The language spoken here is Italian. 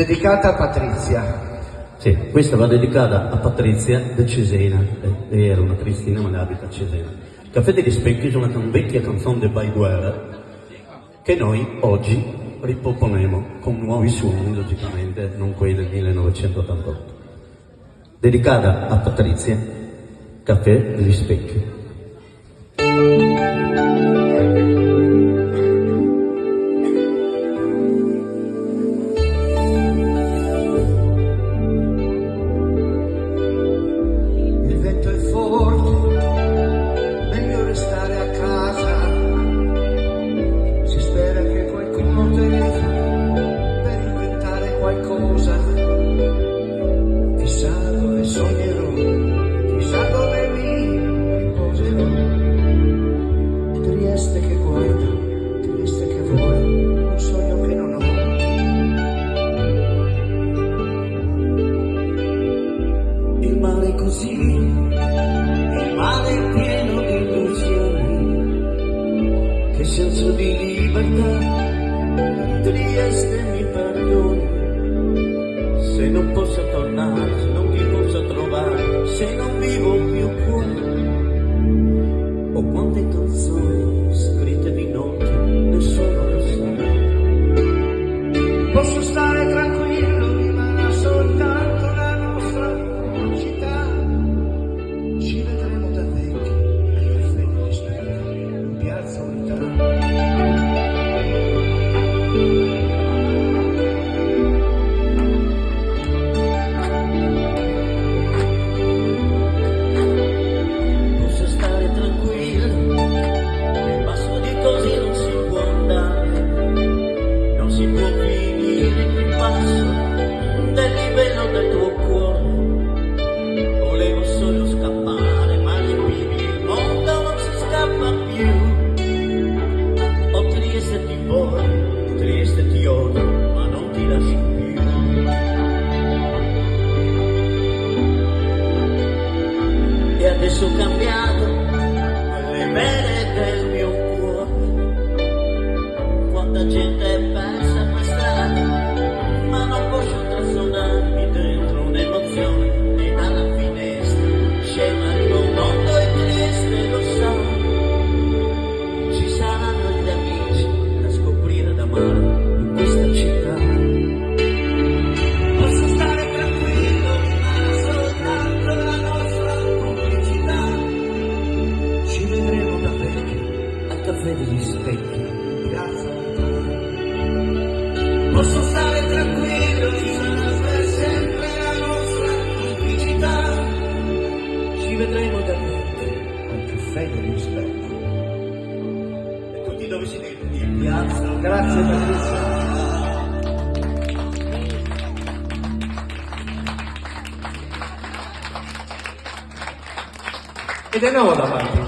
Dedicata a Patrizia. Sì, questa va dedicata a Patrizia da Cesena, eh, lei era una cristina ma abita a Cesena. Caffè degli Specchi è una vecchia canzone del Baiguera che noi oggi riproponiamo con nuovi suoni, logicamente, non quelli del 1988. Dedicata a Patrizia, Caffè degli Specchi. Il mare è così, il mare è pieno di illusioni, che senso di libertà, Trieste mi perdoni, se non posso tornare, se non ti posso trovare, se non vivo più qua, ho quante canzoni scritte di notte, nessuno lo sa. Posso stare tranquillo, e adesso Caffè degli specchi. Unità. Posso stare tranquillo, sarà per sempre la nostra complicità. Ci vedremo da vecchi, al caffè degli specchi. E tutti dove si vede? In piazza. Grazie Patrizia. E di nuovo davanti.